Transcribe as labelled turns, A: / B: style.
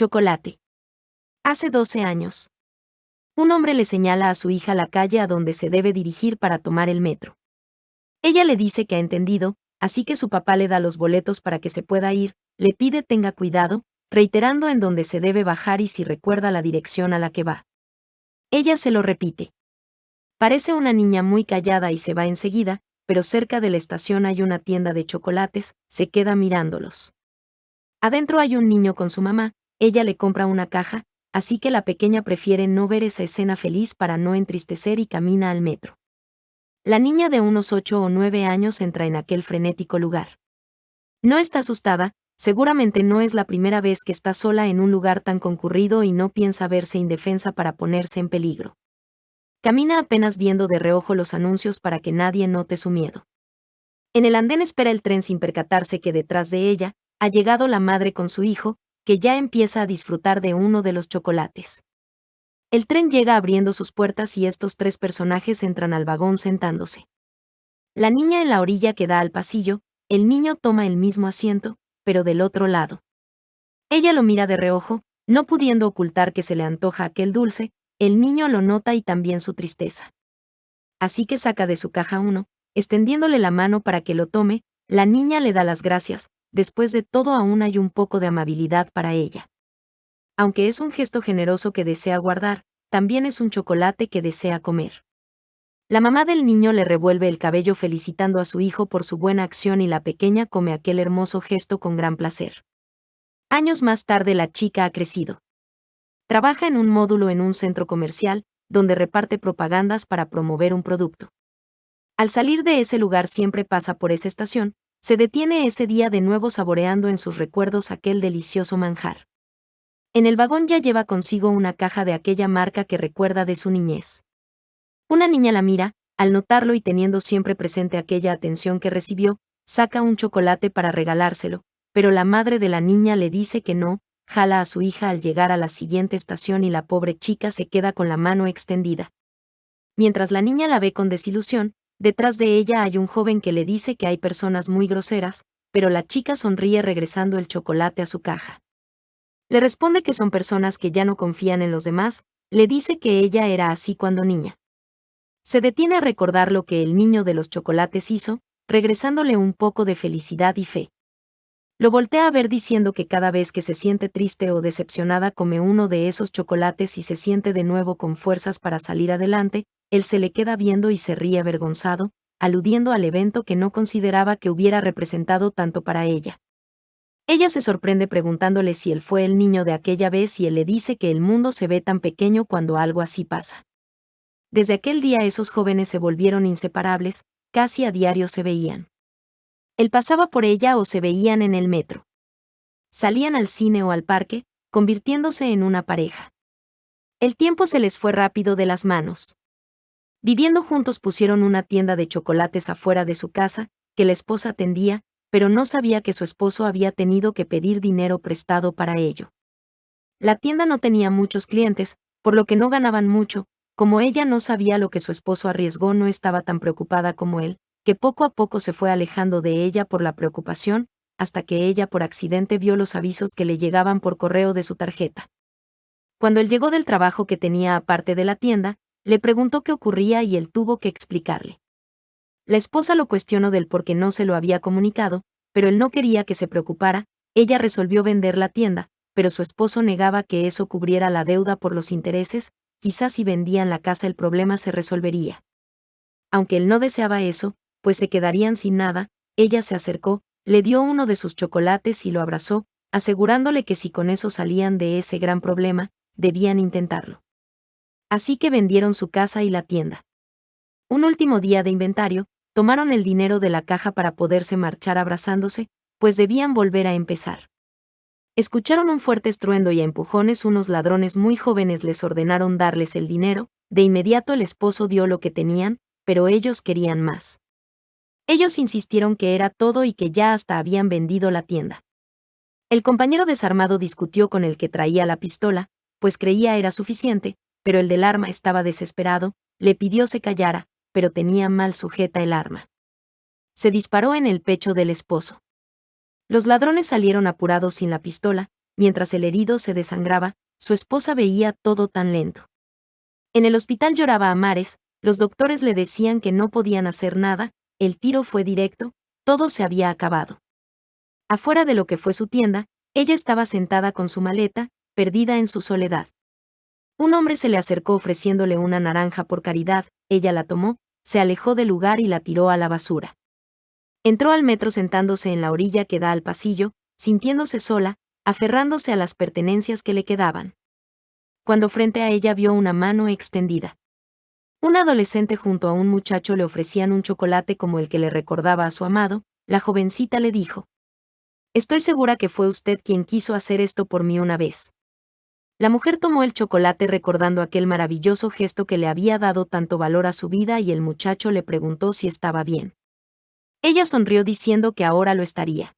A: Chocolate. Hace 12 años. Un hombre le señala a su hija la calle a donde se debe dirigir para tomar el metro. Ella le dice que ha entendido, así que su papá le da los boletos para que se pueda ir, le pide tenga cuidado, reiterando en dónde se debe bajar y si recuerda la dirección a la que va. Ella se lo repite. Parece una niña muy callada y se va enseguida, pero cerca de la estación hay una tienda de chocolates, se queda mirándolos. Adentro hay un niño con su mamá, ella le compra una caja, así que la pequeña prefiere no ver esa escena feliz para no entristecer y camina al metro. La niña de unos ocho o nueve años entra en aquel frenético lugar. No está asustada, seguramente no es la primera vez que está sola en un lugar tan concurrido y no piensa verse indefensa para ponerse en peligro. Camina apenas viendo de reojo los anuncios para que nadie note su miedo. En el andén espera el tren sin percatarse que detrás de ella ha llegado la madre con su hijo, que ya empieza a disfrutar de uno de los chocolates. El tren llega abriendo sus puertas y estos tres personajes entran al vagón sentándose. La niña en la orilla que da al pasillo, el niño toma el mismo asiento, pero del otro lado. Ella lo mira de reojo, no pudiendo ocultar que se le antoja aquel dulce, el niño lo nota y también su tristeza. Así que saca de su caja uno, extendiéndole la mano para que lo tome, la niña le da las gracias, después de todo aún hay un poco de amabilidad para ella. Aunque es un gesto generoso que desea guardar, también es un chocolate que desea comer. La mamá del niño le revuelve el cabello felicitando a su hijo por su buena acción y la pequeña come aquel hermoso gesto con gran placer. Años más tarde la chica ha crecido. Trabaja en un módulo en un centro comercial, donde reparte propagandas para promover un producto. Al salir de ese lugar siempre pasa por esa estación, se detiene ese día de nuevo saboreando en sus recuerdos aquel delicioso manjar. En el vagón ya lleva consigo una caja de aquella marca que recuerda de su niñez. Una niña la mira, al notarlo y teniendo siempre presente aquella atención que recibió, saca un chocolate para regalárselo, pero la madre de la niña le dice que no, jala a su hija al llegar a la siguiente estación y la pobre chica se queda con la mano extendida. Mientras la niña la ve con desilusión, detrás de ella hay un joven que le dice que hay personas muy groseras, pero la chica sonríe regresando el chocolate a su caja. Le responde que son personas que ya no confían en los demás, le dice que ella era así cuando niña. Se detiene a recordar lo que el niño de los chocolates hizo, regresándole un poco de felicidad y fe. Lo voltea a ver diciendo que cada vez que se siente triste o decepcionada come uno de esos chocolates y se siente de nuevo con fuerzas para salir adelante, él se le queda viendo y se ríe avergonzado, aludiendo al evento que no consideraba que hubiera representado tanto para ella. Ella se sorprende preguntándole si él fue el niño de aquella vez y él le dice que el mundo se ve tan pequeño cuando algo así pasa. Desde aquel día esos jóvenes se volvieron inseparables, casi a diario se veían. Él pasaba por ella o se veían en el metro. Salían al cine o al parque, convirtiéndose en una pareja. El tiempo se les fue rápido de las manos. Viviendo juntos pusieron una tienda de chocolates afuera de su casa, que la esposa atendía, pero no sabía que su esposo había tenido que pedir dinero prestado para ello. La tienda no tenía muchos clientes, por lo que no ganaban mucho, como ella no sabía lo que su esposo arriesgó no estaba tan preocupada como él, que poco a poco se fue alejando de ella por la preocupación, hasta que ella por accidente vio los avisos que le llegaban por correo de su tarjeta. Cuando él llegó del trabajo que tenía aparte de la tienda, le preguntó qué ocurría y él tuvo que explicarle. La esposa lo cuestionó del por qué no se lo había comunicado, pero él no quería que se preocupara, ella resolvió vender la tienda, pero su esposo negaba que eso cubriera la deuda por los intereses, quizás si vendían la casa el problema se resolvería. Aunque él no deseaba eso, pues se quedarían sin nada, ella se acercó, le dio uno de sus chocolates y lo abrazó, asegurándole que si con eso salían de ese gran problema, debían intentarlo. Así que vendieron su casa y la tienda. Un último día de inventario, tomaron el dinero de la caja para poderse marchar abrazándose, pues debían volver a empezar. Escucharon un fuerte estruendo y a empujones unos ladrones muy jóvenes les ordenaron darles el dinero, de inmediato el esposo dio lo que tenían, pero ellos querían más. Ellos insistieron que era todo y que ya hasta habían vendido la tienda. El compañero desarmado discutió con el que traía la pistola, pues creía era suficiente, pero el del arma estaba desesperado, le pidió se callara, pero tenía mal sujeta el arma. Se disparó en el pecho del esposo. Los ladrones salieron apurados sin la pistola, mientras el herido se desangraba, su esposa veía todo tan lento. En el hospital lloraba a mares, los doctores le decían que no podían hacer nada, el tiro fue directo, todo se había acabado. Afuera de lo que fue su tienda, ella estaba sentada con su maleta, perdida en su soledad. Un hombre se le acercó ofreciéndole una naranja por caridad, ella la tomó, se alejó del lugar y la tiró a la basura. Entró al metro sentándose en la orilla que da al pasillo, sintiéndose sola, aferrándose a las pertenencias que le quedaban. Cuando frente a ella vio una mano extendida. Un adolescente junto a un muchacho le ofrecían un chocolate como el que le recordaba a su amado, la jovencita le dijo. Estoy segura que fue usted quien quiso hacer esto por mí una vez. La mujer tomó el chocolate recordando aquel maravilloso gesto que le había dado tanto valor a su vida y el muchacho le preguntó si estaba bien. Ella sonrió diciendo que ahora lo estaría.